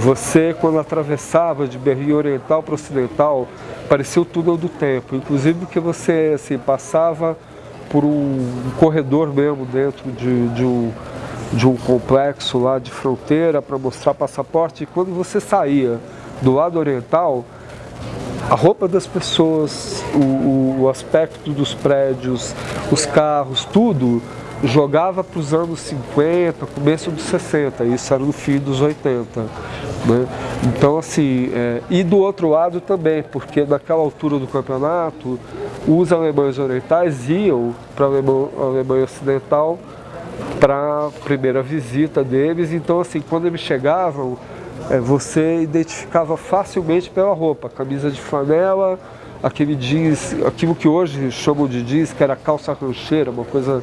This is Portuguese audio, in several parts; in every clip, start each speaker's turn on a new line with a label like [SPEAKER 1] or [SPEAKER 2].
[SPEAKER 1] você quando atravessava de Berlim Oriental para Ocidental, parecia o túnel do tempo, inclusive porque você assim, passava por um, corredor mesmo dentro de, de, um, de um complexo lá de fronteira para mostrar passaporte. E quando você saía do lado oriental, a roupa das pessoas, o, o aspecto dos prédios, os carros, tudo jogava para os anos 50, começo dos 60, isso era no fim dos 80. Né? Então assim, é, e do outro lado também, porque naquela altura do campeonato, os alemães orientais iam para a Alemanha, Alemanha Ocidental para a primeira visita deles, então assim, quando eles chegavam, é, você identificava facilmente pela roupa, camisa de flanela, aquele jeans, aquilo que hoje chamam de jeans, que era calça rancheira, uma coisa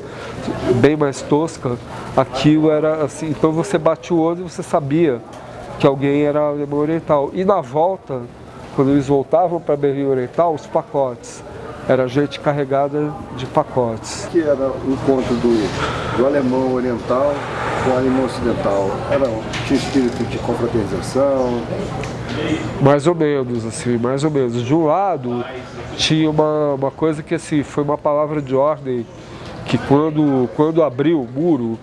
[SPEAKER 1] bem mais tosca, aquilo era assim, então você batia o olho e você sabia que alguém era alemão oriental. E na volta, quando eles voltavam para Berlim Oriental, os pacotes. Era gente carregada de pacotes.
[SPEAKER 2] que era o encontro do, do alemão oriental o alemão ocidental? Era, tinha espírito de confraternização?
[SPEAKER 1] Mais ou menos, assim, mais ou menos. De um lado, tinha uma, uma coisa que assim, foi uma palavra de ordem que quando, quando abriu o muro,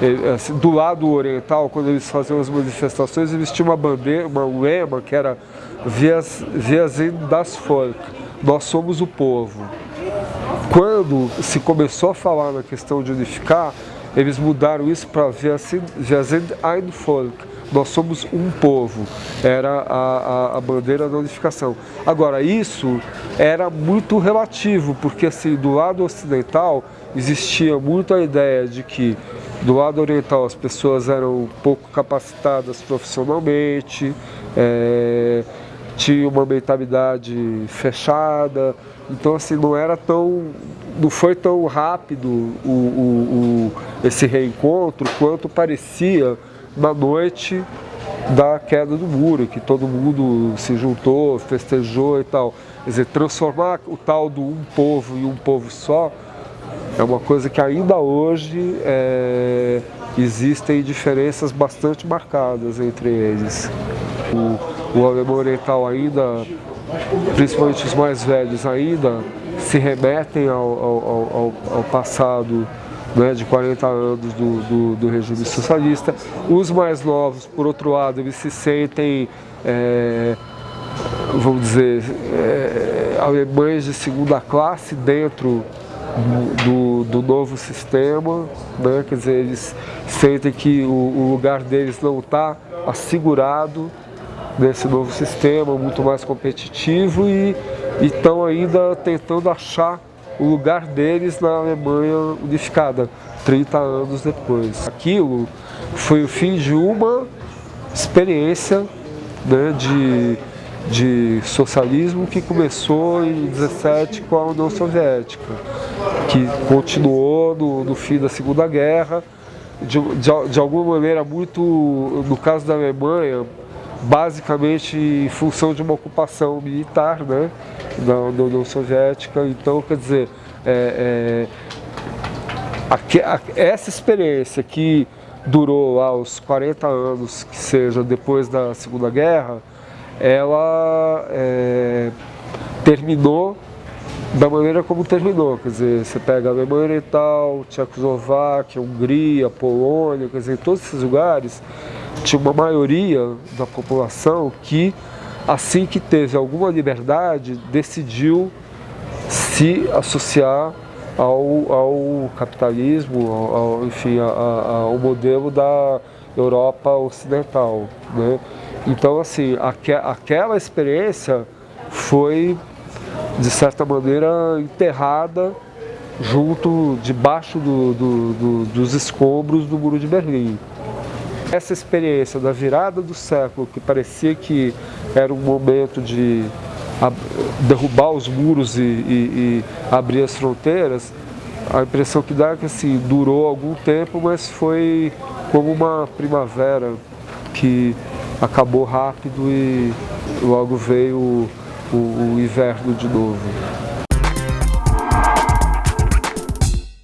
[SPEAKER 1] eh, assim, do lado oriental, quando eles faziam as manifestações, eles tinham uma bandeira, um lema que era Vias, Vias das Volk, nós somos o povo. Quando se começou a falar na questão de unificar, eles mudaram isso para sind ein Volk, nós somos um povo, era a, a, a, bandeira da unificação. Agora, isso era muito relativo, porque assim, do lado ocidental existia muito a ideia de que do lado oriental as pessoas eram pouco capacitadas profissionalmente, é, tinha uma mentalidade fechada, então assim não era tão, não foi tão rápido o, o, o, esse reencontro quanto parecia na noite da queda do muro, que todo mundo se juntou, festejou e tal. Quer dizer, transformar o tal do um povo em um povo só é uma coisa que ainda hoje é, existem diferenças bastante marcadas entre eles. O, o alemão oriental ainda, principalmente os mais velhos ainda, se remetem ao, ao, ao, ao passado né, de 40 anos do, do, do, regime socialista. Os mais novos, por outro lado, eles se sentem, é, vamos dizer, é, alemães de segunda classe dentro do, do, novo sistema, né? quer dizer, eles sentem que o, o lugar deles não está assegurado nesse novo sistema, muito mais competitivo e estão ainda tentando achar o lugar deles na Alemanha unificada, 30 anos depois. Aquilo foi o fim de uma experiência né, de de socialismo que começou em 17 com a União Soviética, que continuou no, no fim da Segunda Guerra, de, de, de, alguma maneira muito, no caso da Alemanha, basicamente em função de uma ocupação militar né, da, União Soviética. Então, quer dizer, é, é, a, a, essa experiência que durou lá os 40 anos, que seja depois da Segunda Guerra, ela é, terminou da maneira como terminou, quer dizer, você pega a Alemanha Oriental, Tchecoslováquia, Hungria, Polônia, quer dizer, todos esses lugares, tinha uma maioria da população que, assim que teve alguma liberdade, decidiu se associar ao, ao capitalismo, ao, enfim, ao modelo da Europa Ocidental. Né? Então, assim, aqu aquela experiência foi, de certa maneira, enterrada junto, debaixo do, do, do, dos escombros do Muro de Berlim. Essa experiência da virada do século, que parecia que era um momento de derrubar os muros e, e, e abrir as fronteiras, a impressão que dá é que assim, durou algum tempo, mas foi como uma primavera que acabou rápido e logo veio o, o, o inverno de novo.